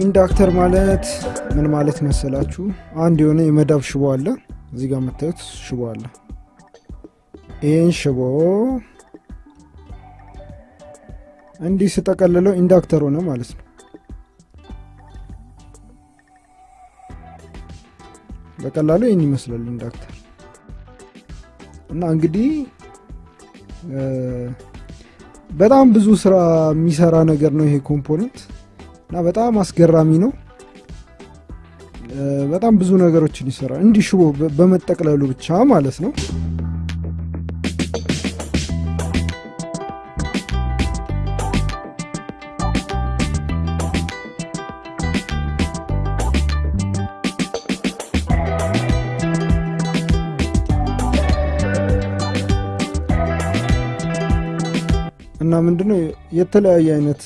inductor ማለት ምን ማለት መሰላችሁ? አንድ የሆነ የመዳብ ሽቦ አለ። እዚህ ጋር የምታዩት ሽቦ አለ። ይህን ሽቦ እንዲህ ስጠቀልለው inductor ሆነ ማለት ነው። በቀላሉ ይህን ይመስላል inductor እና እንግዲህ በጣም ብዙ ስራ የሚሰራ ነገር ነው ይሄ ኮምፖነንት እና በጣም አስገራሚ ነው። በጣም ብዙ ነገሮችን ይሰራል እንዲህ ሽቦ በመጠቅለሉ ብቻ ማለት ነው። እና ምንድነው የተለያየ አይነት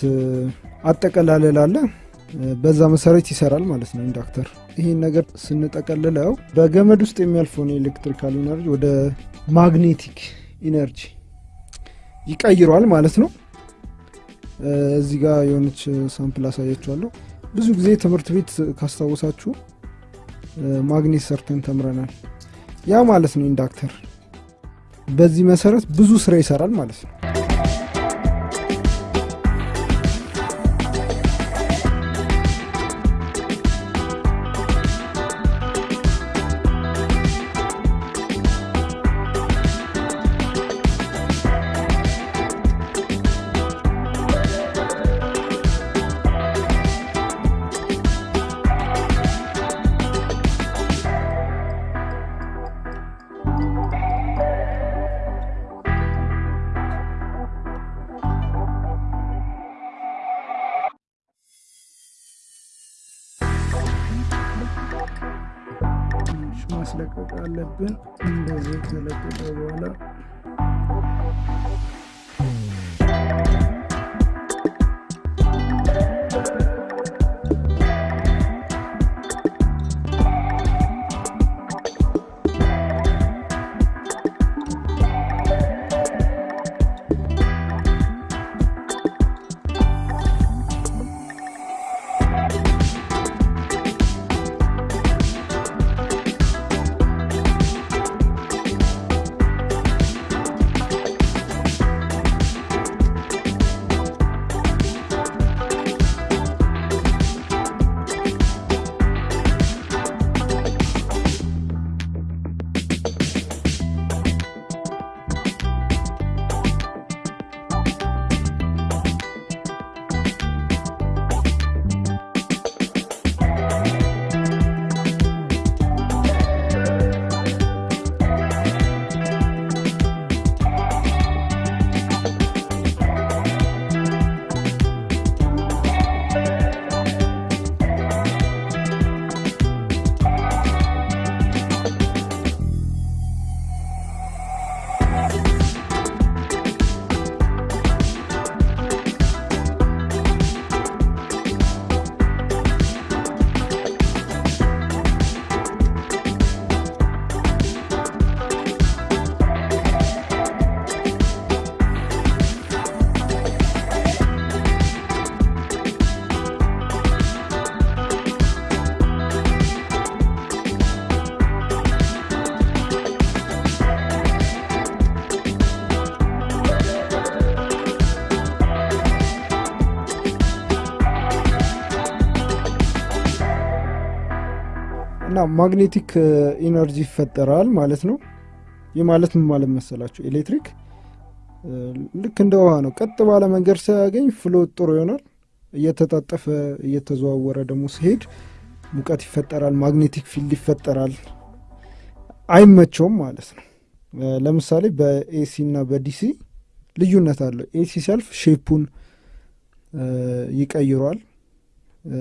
አጠቀላለል አለ። በዛ መሰረት ይሰራል ማለት ነው inductor። ይህን ነገር ስንጠቀልለው በገመድ ውስጥ የሚያልፈውን የ electrical energy ወደ magnetic energy ይቀይሯል ማለት ነው። እዚህ ጋር የሆነች sample አሳያችኋለሁ። ብዙ ጊዜ ትምህርት ቤት ካስታወሳችሁ ማግኔት ሰርተን ተምረናል። ያ ማለት ነው inductor። በዚህ መሰረት ብዙ ስራ ይሰራል ማለት ነው። እና magnetic energy ይፈጠራል ማለት ነው። ይህ ማለት ምን ማለት መሰላችሁ? ኤሌክትሪክ ልክ እንደ ውሃ ነው። ቀጥ ባለ መንገድ ሳያገኝ flow ጥሩ ይሆናል። እየተጣጠፈ እየተዘዋወረ ደግሞ ሲሄድ ሙቀት ይፈጠራል፣ magnetic field ይፈጠራል። አይመቸውም ማለት ነው። ለምሳሌ በ AC እና በ DC ልዩነት አለው። AC ሲያልፍ shape ኡን ይቀይሯል።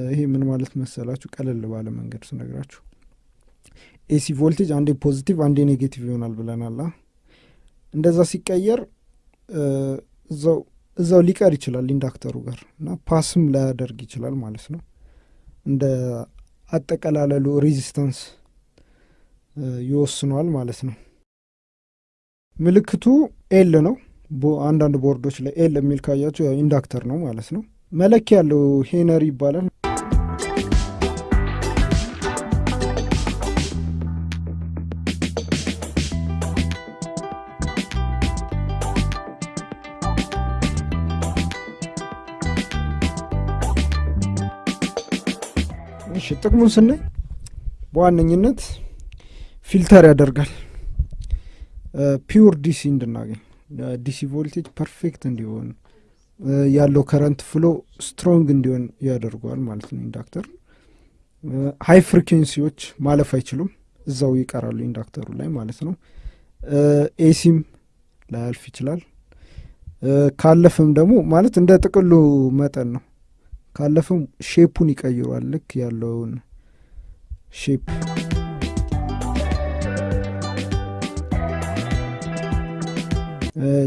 ይሄ ምን ማለት መሰላችሁ? ቀለል ባለ መንገድ ስነግራችሁ AC voltage አንዴ positive አንዴ negative ይሆናል ብለናል። እንደዛ ሲቀየር እዛው ሊቀር ይችላል inductor ኡ ጋር እና pass ም ላያደርግ ይችላል ማለት ነው። እንደ አጠቀላለሉ resistance ይወስኗል ማለት ነው። ምልክቱ L ነው። አንዳንድ ቦርዶች ላይ L የሚል ካያችሁ inductor ነው ማለት ነው። መለኪያ ያለው Henry ይባላል። ጥቅሙን ስናይ በዋነኝነት filter ያደርጋል። pure DC እንድናገኝ DC voltage perfect እንዲሆን ያለው current flow strong እንዲሆን ያደርገዋል ማለት ነው inductor። high frequency ዎች ማለፍ አይችሉም እዛው ይቀራሉ inductor ኡ ላይ ማለት ነው። AC ም ላያልፍ ይችላል። ካለፈም ደግሞ ማለት እንደ ጥቅሉ መጠን ነው ካለፈም shape ኡን ይቀይሯል። ልክ ያለውን shape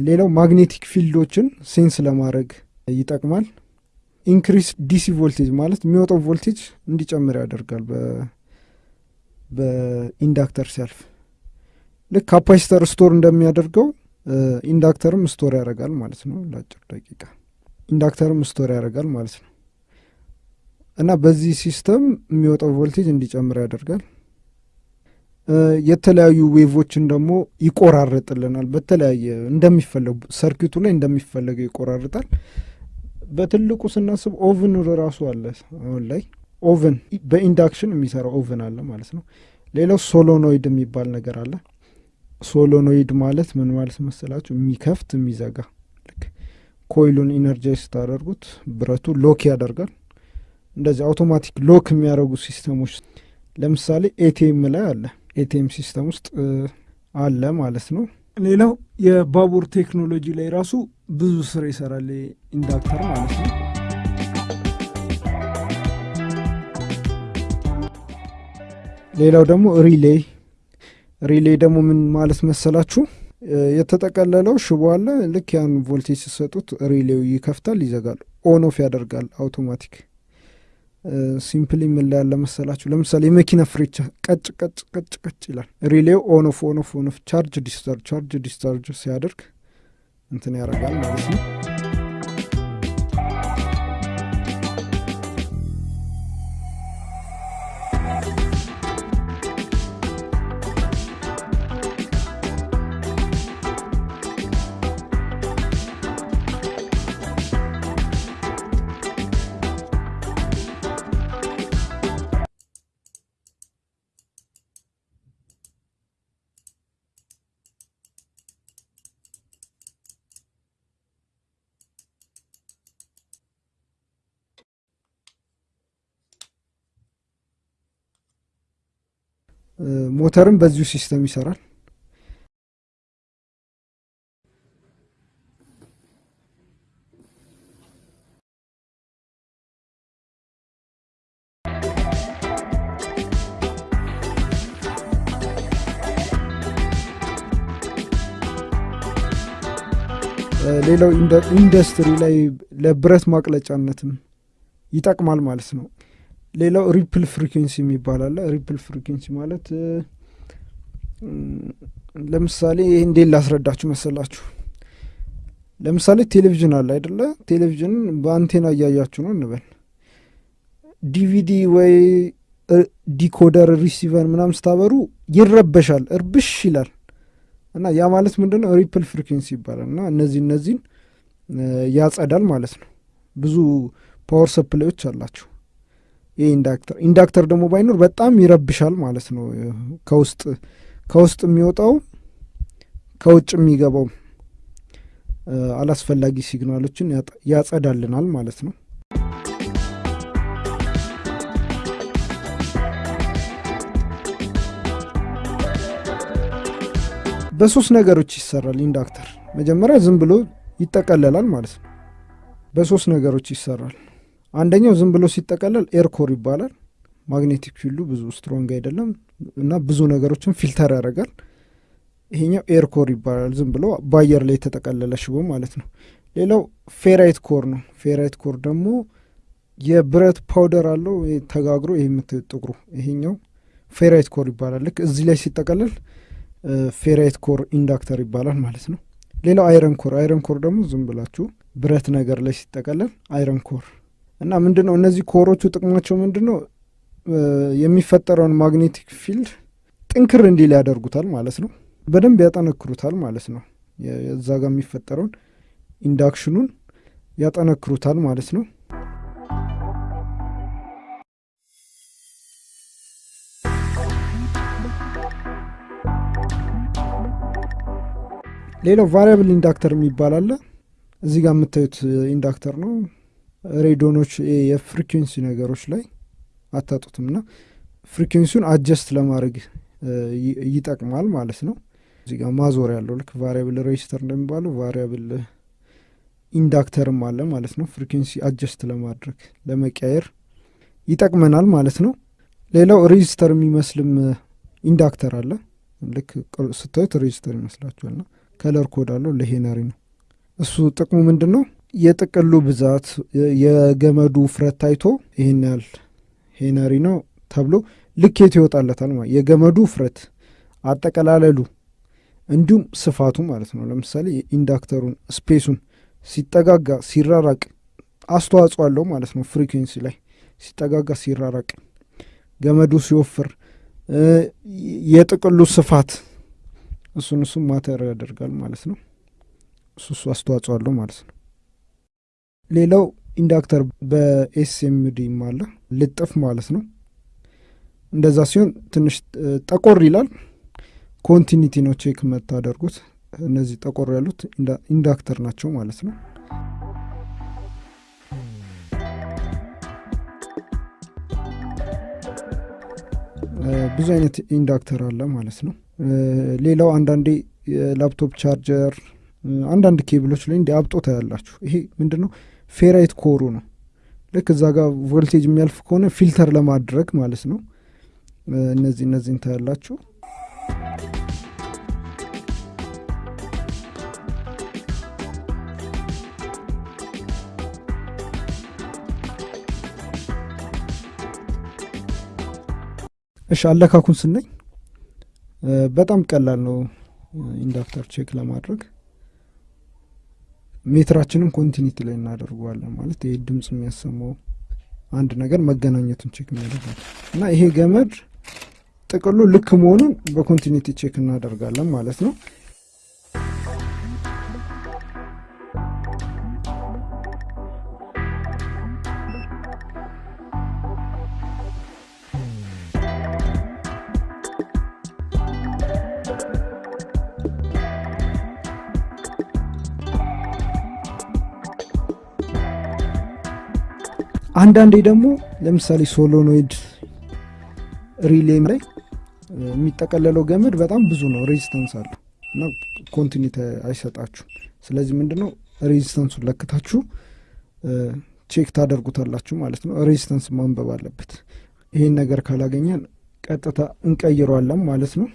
ሌላው magnetic field ኦችን sense ለማድረግ ይጠቅማል። increase DC voltage ማለት የሚወጣው ቮልቴጅ እንዲጨምር ያደርጋል በ inductor ሲያልፍ ልክ capacitor store እንደሚያደርገው inductor ም store ያደርጋል ማለት ነው። ለአጭር ደቂቃ inductor ም store ያደርጋል ማለት ነው እና በዚህ system የሚወጣው ቮልቴጅ እንዲጨምር ያደርጋል። የተለያዩ wave ኦችን ደግሞ ይቆራረጥልናል በተለያየ እንደሚፈለጉ circuit ኡ ላይ እንደሚፈለገው ይቆራርጣል። በትልቁ ስናስብ oven ራሱ አለ አሁን ላይ። oven በ induction የሚሰራ oven አለ ማለት ነው። ሌላው solenoid የሚባል ነገር አለ። solenoid ማለት ምን ማለት መሰላችሁ? የሚከፍት የሚዘጋ። ልክ coil ኡን energize ስታደርጉት ብረቱ lock ያደርጋል እንደዚህ automatic lock የሚያደርጉ system ኦች ለምሳሌ ATM ላይ አለ። ATM system ውስጥ አለ ማለት ነው። ሌላው የባቡር ቴክኖሎጂ ላይ ራሱ ብዙ ስራ ይሰራል inductor ማለት ነው። ሌላው ደግሞ relay። relay ደግሞ ምን ማለት መሰላችሁ? የተጠቀለለው ሽቦ አለ። ልክ ያን ቮልቴጅ ሲሰጡት relay ው ይከፍታል ይዘጋል on ያደርጋል automatic simply ምን ላይ ያለ መሰላችሁ? ለምሳሌ የመኪና ፍሬቻ ቀጭ ቀጭ ቀጭ ቀጭ ይላል። relay ው on off on charge discharge charge discharge ሲያደርግ እንትን ያደርጋል ማለት ነው ሞተርም በዚሁ system ይሰራል። ሌላው ኢንዱስትሪ ላይ ለብረት ማቅለጫነትም ይጠቅማል ማለት ነው። ሌላው ripple frequency የሚባል ripple frequency ማለት ለምሳሌ ይህ እንዴት ላስረዳችሁ መሰላችሁ? ለምሳሌ ቴሌቪዥን አለ አይደለ? ቴሌቪዥን በአንቴና እያያችሁ ነው እንበል። ዲቪዲ ወይ decoder receiver ምናም ስታበሩ ይረበሻል እርብሽ ይላል። እና ያ ማለት ምንድን ነው ripple frequency ይባላል። እና እነዚህ እነዚህን ያጸዳል ማለት ነው። ብዙ power supply ኦች አላቸው ይህ inductor inductor ደግሞ ባይኖር በጣም ይረብሻል ማለት ነው። ከውስጥ ከውስጥ የሚወጣው ከውጭ የሚገባው አላስፈላጊ signal ኦችን ያጸዳልናል ማለት ነው። በሶስት ነገሮች ይሰራል inductor መጀመሪያ ዝም ብሎ ይጠቀለላል ማለት ነው። በሶስት ነገሮች ይሰራል። አንደኛው ዝም ብሎ ሲጠቀለል air core ይባላል magnetic field ኡ ብዙ strong አይደለም እና ብዙ ነገሮችን filter ያደርጋል። ይሄኛው air core ይባላል ዝም ብሎ በአየር ላይ የተጠቀለለ ሽቦ ማለት ነው። ሌላው ferrite core ነው። ferrite core ደግሞ የብረት powder አለው ተጋግሮ ይህ የምታዩት ጥቁሩ ይሄኛው ferrite core ይባላል። ልክ እዚህ ላይ ሲጠቀለል ferrite core inductor ይባላል ማለት ነው። ሌላው iron core iron core ደግሞ ዝም ብላችሁ ብረት ነገር ላይ ሲጠቀለል iron core እና ምንድን እነዚህ core ኦቹ ጥቅማቸው ምንድን ነው የሚፈጠረውን magnetic field ጥንክር እንዲል ያደርጉታል ማለት ነው። በደንብ ያጠነክሩታል ማለት ነው። እዛ ጋር የሚፈጠረውን induction ኡን ያጠነክሩታል ማለት ነው። ሌላው variable inductor የሚባል አለ። እዚህ ጋር የምታዩት inductor ነው። ሬዲዮኖች የ frequency ነገሮች ላይ አታጡትም እና frequency ውን adjust ለማድረግ ይጠቅማል ማለት ነው። እዚህ ጋር ማዞር ያለው ልክ variable resistor እንደሚባለው variable inductor ም አለ ማለት ነው። frequency adjust ለማድረግ ለመቀየር ይጠቅመናል ማለት ነው። ሌላው resistor የሚመስልም inductor አለ። ልክ ስታዩት resistor ይመስላችኋልና color code አለው ለ henry ነው። እሱ ጥቅሙ ምንድን ነው? የጥቅሉ ብዛት የገመዱ ውፍረት ታይቶ ይህን ያህል henry ነው ተብሎ ልኬት ይወጣለታል ማለት የገመዱ ውፍረት አጠቀላለሉ እንዲሁም ስፋቱ ማለት ነው። ለምሳሌ inductor ኡን space ኡን ሲጠጋጋ ሲራራቅ አስተዋጽኦ አለው ማለት ነው። frequency ላይ ሲጠጋጋ ሲራራቅ፣ ገመዱ ሲወፍር፣ የጥቅሉ ስፋት እሱን እሱም matter ያደርጋል ማለት ነው። እሱ እሱ አስተዋጽኦ አለው ማለት ነው። ሌላው inductor በ SMD ም አለ ልጥፍ ማለት ነው። እንደዛ ሲሆን ትንሽ ጠቆር ይላል። continuity ነው check የምታደርጉት። እነዚህ ጠቆር ያሉት inductor ናቸው ማለት ነው። ብዙ አይነት inductor አለ ማለት ነው። ሌላው አንዳንዴ የ laptop charger፣ አንዳንድ ኬብሎች ላይ እንዲ አብጦ ታያላችሁ። ይሄ ምንድን ነው? ferrite core ኡ ነው። ልክ እዛ ጋር ቮልቴጅ የሚያልፍ ከሆነ filter ለማድረግ ማለት ነው። እነዚህ እነዚህን ታያላችሁ። እሺ አለካኩን ስናይ በጣም ቀላል ነው። inductor check ለማድረግ meter ኣችንን continuity ላይ እናደርገዋለን። ማለት ይህ ድምፅ የሚያሰማው አንድ ነገር መገናኘቱን check የሚያደርጋል እና ይሄ ገመድ ጥቅሉ ልክ መሆኑን በ continuity check እናደርጋለን ማለት ነው። አንዳንዴ ደግሞ ለምሳሌ solenoid relay ም ላይ የሚጠቀለለው ገመድ በጣም ብዙ ነው፣ resistance አለው እና continuity አይሰጣችሁም። ስለዚህ ምንድነው resistance ኡን ለክታችሁ check ታደርጉታላችሁ ማለት ነው። resistance ማንበብ አለበት። ይህን ነገር ካላገኘን ቀጥታ እንቀይረዋለን ማለት ነው።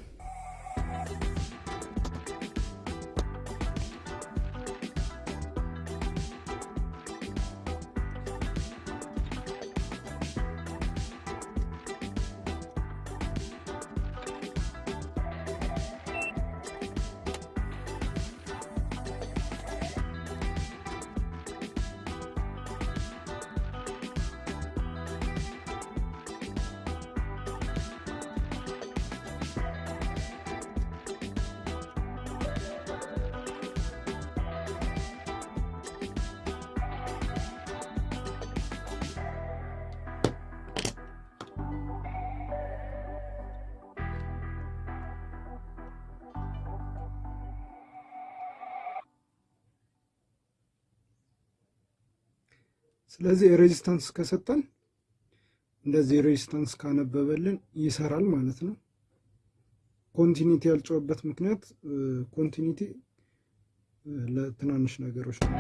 ስለዚህ resistance ከሰጠን እንደዚህ resistance ካነበበልን ይሰራል ማለት ነው። continuity ያልጮኸበት ምክንያት continuity ለትናንሽ ነገሮች ነው።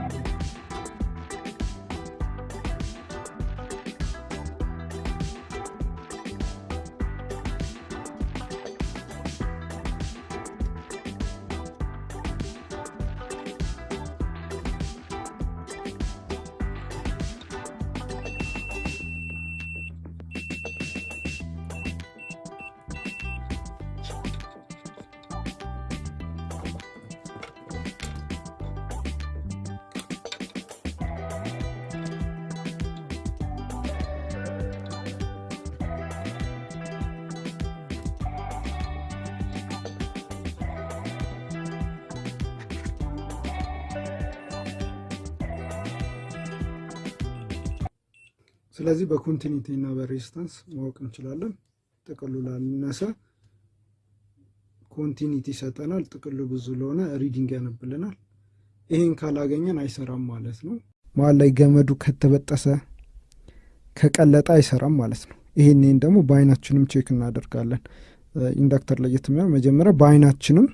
ስለዚህ በ continuity እና በ resistance ማወቅ እንችላለን። ጥቅሉ ላነሰ continuity ይሰጠናል። ጥቅሉ ብዙ ለሆነ reading ያነብልናል። ይህን ካላገኘን አይሰራም ማለት ነው። መሀል ላይ ገመዱ ከተበጠሰ ከቀለጠ አይሰራም ማለት ነው። ይህንን ደግሞ በአይናችንም check እናደርጋለን። inductor ለየት የሚሆነው መጀመሪያ በአይናችንም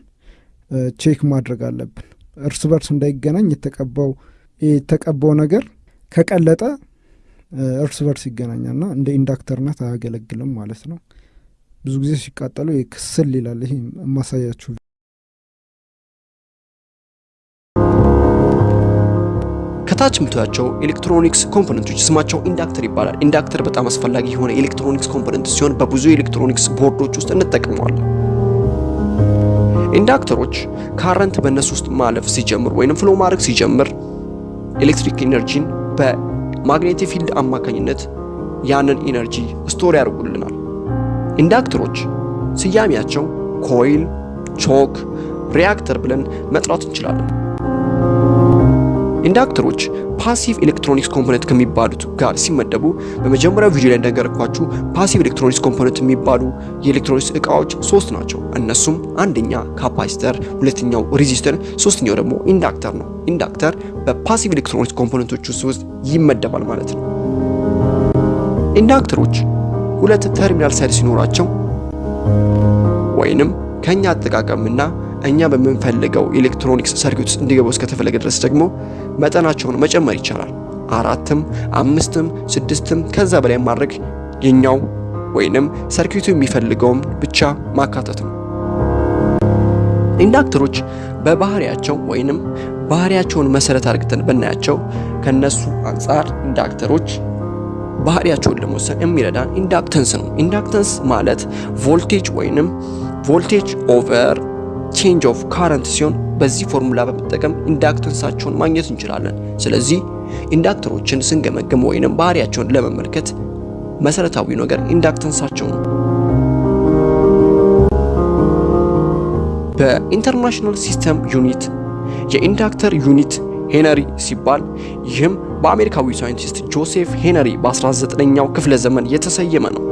ቼክ ማድረግ አለብን። እርስ በርስ እንዳይገናኝ የተቀባው የተቀባው ነገር ከቀለጠ እርስ በርስ ይገናኛልና እንደ inductor ነት አያገለግልም ማለት ነው። ብዙ ጊዜ ሲቃጠሉ ክስል ይላል። ይሄ የማሳያችሁ ከታች የምታያቸው electronics component ኦች ስማቸው inductor ይባላል። inductor በጣም አስፈላጊ የሆነ electronics component ሲሆን በብዙ የኤሌክትሮኒክስ ቦርዶች ውስጥ እንጠቀመዋለን። inductor ኦች current በእነሱ ውስጥ ማለፍ ሲጀምር ወይም flow ማድረግ ሲጀምር electric energy ን በ magnetic field አማካኝነት ያንን energy store ያደርጉልናል። inductor ኦች ስያሜያቸው coil፣ choke፣ reactor ብለን መጥራት እንችላለን። inductor ኦች passive electronics component ከሚባሉት ጋር ሲመደቡ በመጀመሪያው ቪዲዮ ላይ እንደነገርኳችሁ passive electronics component የሚባሉ የኤሌክትሮኒክስ እቃዎች ሶስት ናቸው። እነሱም አንደኛ capacitor፣ ሁለተኛው resistor፣ ሶስተኛው ደግሞ inductor ነው። inductor በ passive electronics component ኦች ውስጥ ይመደባል ማለት ነው። inductor ኦች ሁለት terminal side ሲኖራቸው ወይንም ከኛ አጠቃቀምና እኛ በምንፈልገው electronics circuit ውስጥ እንዲገቡ እስከተፈለገ ድረስ ደግሞ መጠናቸውን መጨመር ይቻላል። አራትም፣ አምስትም፣ ስድስትም ከዛ በላይ ማድረግ የኛው ወይንም circuit ኡ የሚፈልገውም ብቻ ማካተት ነው። inductor ኦች በባህሪያቸው ወይንም ባህሪያቸውን መሰረት አድርገን ብናያቸው ከነሱ አንጻር inductor ኦች ባህሪያቸውን ለመወሰን የሚረዳን inductance ነው። inductance ማለት ቮልቴጅ ወይንም voltage over change of current ሲሆን በዚህ ፎርሙላ በመጠቀም inductance ኣቸውን ማግኘት እንችላለን። ስለዚህ inductor ኦችን ስንገመግም ወይንም ባህሪያቸውን ለመመልከት መሰረታዊ ነገር inductance ኣቸው ነው። በ international system unit የ inductor unit henry ሲባል ይህም በአሜሪካዊ ሳይንቲስት ጆሴፍ ሄንሪ በ19ኛው ክፍለ ዘመን የተሰየመ ነው።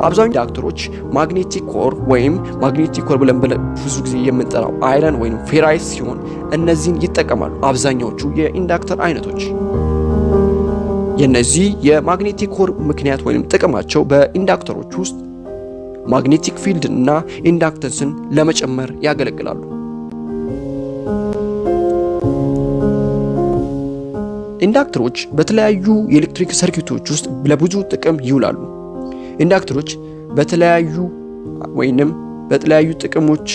አብዛኛው inductor ኦች magnetic core ወይም magnetic core ብለን ብዙ ጊዜ የምንጠራው iron ወይም ferrite ሲሆን እነዚህን ይጠቀማሉ አብዛኛዎቹ የ inductor አይነቶች። የነዚህ የ magnetic core ምክንያት ወይም ጥቅማቸው በ inductor ኦች ውስጥ magnetic field እና inductance ን ለመጨመር ያገለግላሉ። inductor ኦች በተለያዩ የኤሌክትሪክ circuit ኦች ውስጥ ለብዙ ጥቅም ይውላሉ። inductor ኦች በተለያዩ ወይንም በተለያዩ ጥቅሞች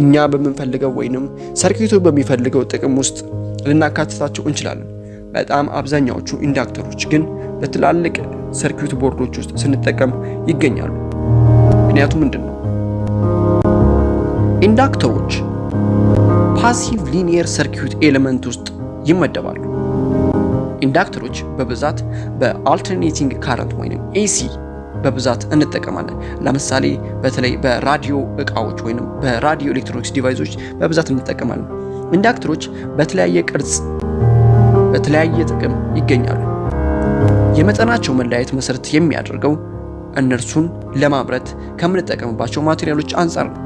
እኛ በምንፈልገው ወይንም circuit ኡ በሚፈልገው ጥቅም ውስጥ ልናካትታቸው እንችላለን። በጣም አብዛኛዎቹ inductor ኦች ግን በትላልቅ circuit board ኦች ውስጥ ስንጠቀም ይገኛሉ። ምክንያቱ ምንድን ነው? inductor ኦች passive linear circuit element ውስጥ ይመደባሉ። inductor ኦች በብዛት በ alternating current ወይም AC በብዛት እንጠቀማለን። ለምሳሌ በተለይ በራዲዮ እቃዎች ወይም በራዲዮ electronics device ኦች በብዛት እንጠቀማለን። inductor ኦች በተለያየ ቅርጽ፣ በተለያየ ጥቅም ይገኛሉ። የመጠናቸው መለያየት መሰረት የሚያደርገው እነርሱን ለማምረት ከምንጠቀምባቸው material ኦች አንጻር ነው።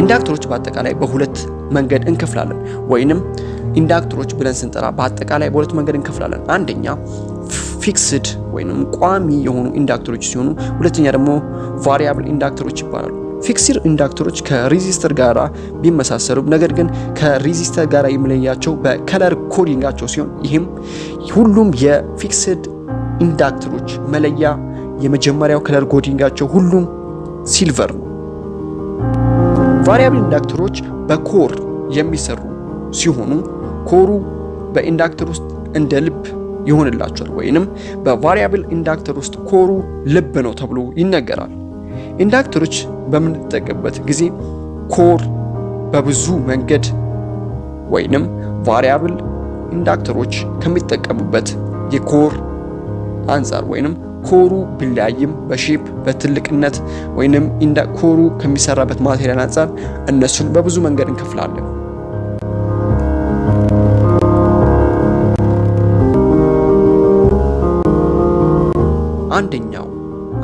inductor ኦች በአጠቃላይ በሁለት መንገድ እንከፍላለን ወይንም inductor ኦች ብለን ስንጠራ በአጠቃላይ በሁለት መንገድ እንከፍላለን። አንደኛ fixed ወይንም ቋሚ የሆኑ inductor ኦች ሲሆኑ ሁለተኛ ደግሞ variable inductor ኦች ይባላሉ። fixed inductor ኦች ከ resistor ጋር ቢመሳሰሉም ነገር ግን ከ resistor ጋር የሚለያቸው በ color coding ኣቸው ሲሆን ይህም ሁሉም የ fixed inductor ኦች መለያ የመጀመሪያው color coding ኣቸው ሁሉም silver ነው። variable inductor ኦች በ core የሚሰሩ ሲሆኑ core ኡ በ inductor ውስጥ እንደ ልብ ይሆንላቸዋል ወይንም በ variable inductor ውስጥ core ኡ ልብ ነው ተብሎ ይነገራል። inductor ኦች በምንጠቀምበት ጊዜ core በብዙ መንገድ ወይንም variable inductor ኦች ከሚጠቀሙበት የ core አንጻር ወይንም core ኡ ቢለያይም በ shape በትልቅነት ወይንም core ኡ ከሚሰራበት material አንጻር እነሱን በብዙ መንገድ እንከፍላለን። አንደኛው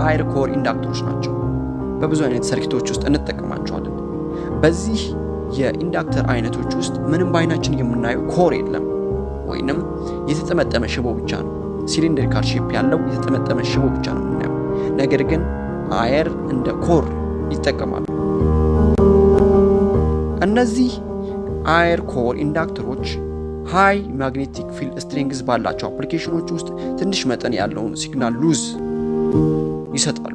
air core inductor ኦች ናቸው። በብዙ አይነት circuit ኦች ውስጥ እንጠቀማቸዋለን። በዚህ የ inductor አይነቶች ውስጥ ምንም በአይናችን የምናየው core የለም፣ ወይንም የተጠመጠመ ሽቦ ብቻ ነው። cylindrical shape ያለው የተጠመጠመ ሽቦ ብቻ ነው የምናየው። ነገር ግን አየር እንደ core ይጠቀማሉ። እነዚህ አየር core inductor ኦች high magnetic field strength ባላቸው application ኦች ውስጥ ትንሽ መጠን ያለውን signal loss ይሰጣሉ።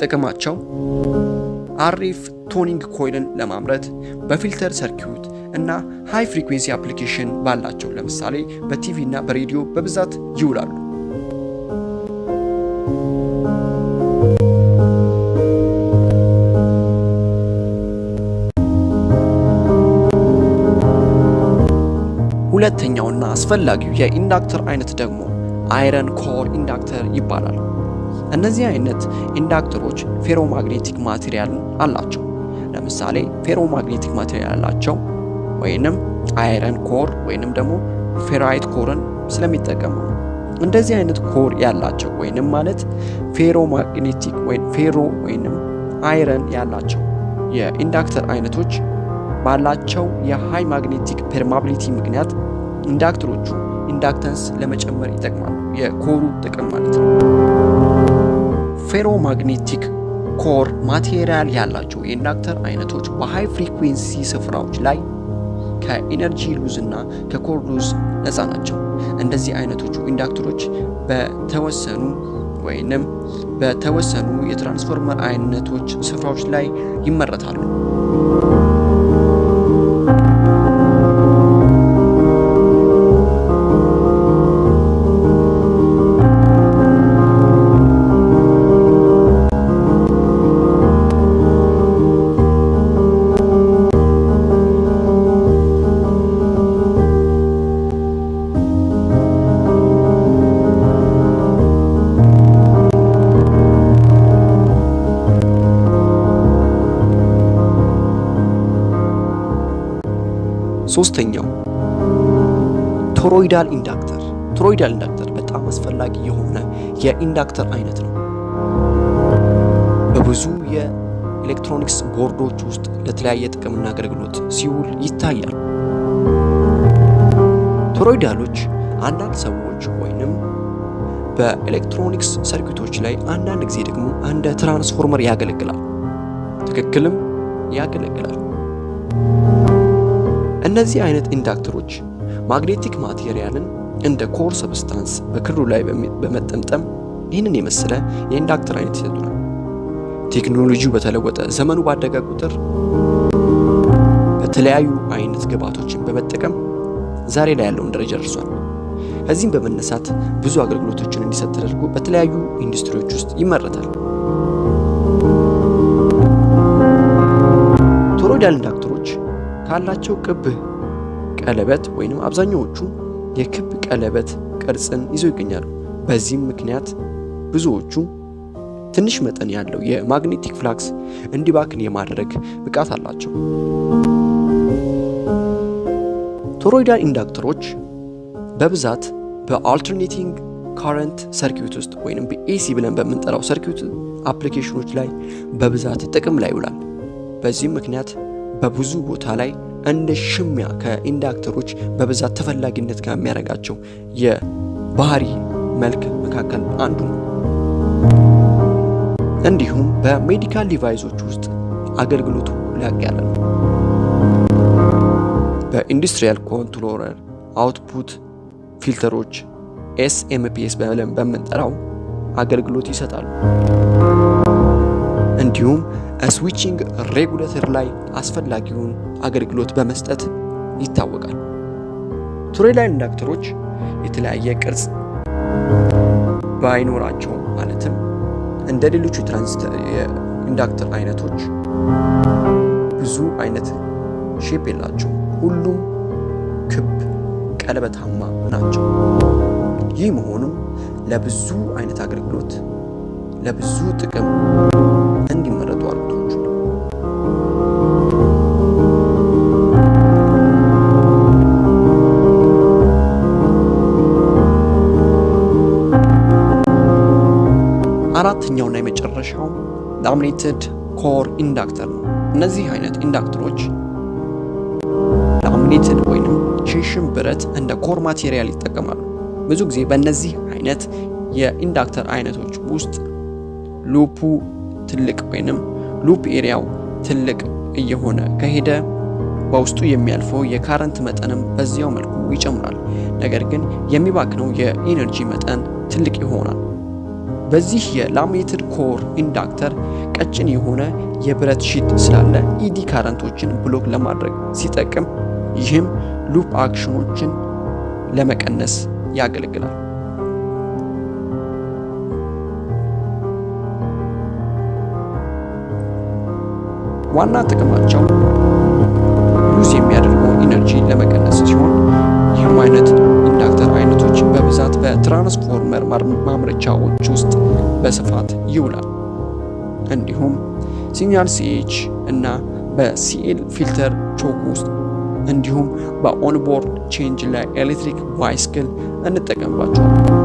ጥቅማቸው አሪፍ tuning coil ን ለማምረት በ filter circuit እና high frequency application ባላቸው ለምሳሌ በቲቪ እና በሬዲዮ በብዛት ይውላሉ። ሁለተኛውና አስፈላጊው የ inductor አይነት ደግሞ iron core inductor ይባላል። እነዚህ አይነት inductor ኦች ferromagnetic material አላቸው። ለምሳሌ ferromagnetic material ያላቸው ወይንም iron core ወይንም ደግሞ ferrite core ን ስለሚጠቀሙ እንደዚህ አይነት core ያላቸው ወይንም ማለት ferromagnetic ወይም ferro ወይንም iron ያላቸው የ inductor አይነቶች ባላቸው የ high magnetic permeability ምክንያት inductor ኦቹ inductance ለመጨመር ይጠቅማሉ። የ core ኡ ጥቅም ማለት ነው። ferromagnetic core material ያላቸው የ inductor አይነቶች በ high frequency ስፍራዎች ላይ ከ energy loss እና ከ core loss ነፃ ናቸው። እንደዚህ አይነቶቹ inductor ኦች በተወሰኑ ወይንም በተወሰኑ የትራንስፎርመር አይነቶች ስፍራዎች ላይ ይመረታሉ። ሶስተኛው toroidal inductor። toroidal inductor በጣም አስፈላጊ የሆነ የ inductor አይነት ነው። በብዙ የኤሌክትሮኒክስ ቦርዶች ውስጥ ለተለያየ ጥቅምና አገልግሎት ሲውል ይታያል። toroidal ኦች አንዳንድ ሰዎች ወይንም በኤሌክትሮኒክስ circuit ኦች ላይ አንዳንድ ጊዜ ደግሞ እንደ ትራንስፎርመር ያገለግላል። ትክክልም ያገለግላል። እነዚህ አይነት inductor ኦች magnetic material ን እንደ core substance በ core ኡ ላይ በመጠምጠም ይህንን የመሰለ የ inductor አይነት ይሰጡናል። ቴክኖሎጂው በተለወጠ ዘመኑ ባደገ ቁጥር በተለያዩ አይነት ግብዓቶችን በመጠቀም ዛሬ ላይ ያለውን ደረጃ ደርሷል። ከዚህም በመነሳት ብዙ አገልግሎቶችን እንዲሰጥ ተደርጎ በተለያዩ ኢንዱስትሪዎች ውስጥ ይመረታል። toroidal inductor ኦች ካላቸው ክብ ቀለበት ወይም አብዛኛዎቹ የክብ ቀለበት ቅርጽን ይዘው ይገኛሉ። በዚህም ምክንያት ብዙዎቹ ትንሽ መጠን ያለው የ magnetic flux እንዲባክን የማድረግ ብቃት አላቸው። toroidal inductor ኦች በብዛት በ alternating current circuit ውስጥ ወይም በ AC ብለን በምንጠራው circuit application ኦች ላይ በብዛት ጥቅም ላይ ይውላል። በዚህም ምክንያት በብዙ ቦታ ላይ እንደ ሽሚያ ከ inductor ኦች በብዛት ተፈላጊነት ጋር የሚያደርጋቸው የባህሪ መልክ መካከል አንዱ ነው። እንዲሁም በ medical device ኦች ውስጥ አገልግሎቱ ላቅ ያለ ነው። በ industrial controller output filter ኦች SMPS በምንጠራው አገልግሎት ይሰጣሉ። እንዲሁም switching regulator ላይ አስፈላጊውን አገልግሎት በመስጠት ይታወቃል። toroidal inductor ኦች የተለያየ ቅርጽ ባይኖራቸው ማለትም እንደ ሌሎቹ የ inductor አይነቶች ብዙ አይነት ሼፕ የላቸውም። ሁሉም ክብ ቀለበታማ ናቸው። ይህ መሆኑም ለብዙ አይነት አገልግሎት ለብዙ ጥቅም እንዲመረጡ laminated core inductor ነው። እነዚህ አይነት inductor ኦች laminated ወይንም ሽንሽን ብረት እንደ core material ይጠቀማሉ። ብዙ ጊዜ በእነዚህ አይነት የ inductor አይነቶች ውስጥ loop ኡ ትልቅ ወይንም loop area ው ትልቅ እየሆነ ከሄደ በውስጡ የሚያልፈው የ current መጠንም በዚያው መልኩ ይጨምራል። ነገር ግን የሚባክነው የ energy መጠን ትልቅ ይሆናል። በዚህ የ laminated core inductor ቀጭን የሆነ የብረት sheet ስላለ eddy current ኦችን block ለማድረግ ሲጠቅም፣ ይህም loop action ኦችን ለመቀነስ ያገለግላል። ዋና ጥቅማቸው lose የሚያደርገውን energy ለመቀነስ ሲሆን ይህም አይነት ኢንዳክተር አይነቶች በብዛት በትራንስፎርመር ማምረቻዎች ውስጥ በስፋት ይውላል። እንዲሁም ሲግናል ሲኤች እና በሲኤል ፊልተር ቾክ ውስጥ እንዲሁም በኦንቦርድ ቼንጅ ላይ ኤሌክትሪክ ባይስክል እንጠቀምባቸዋል።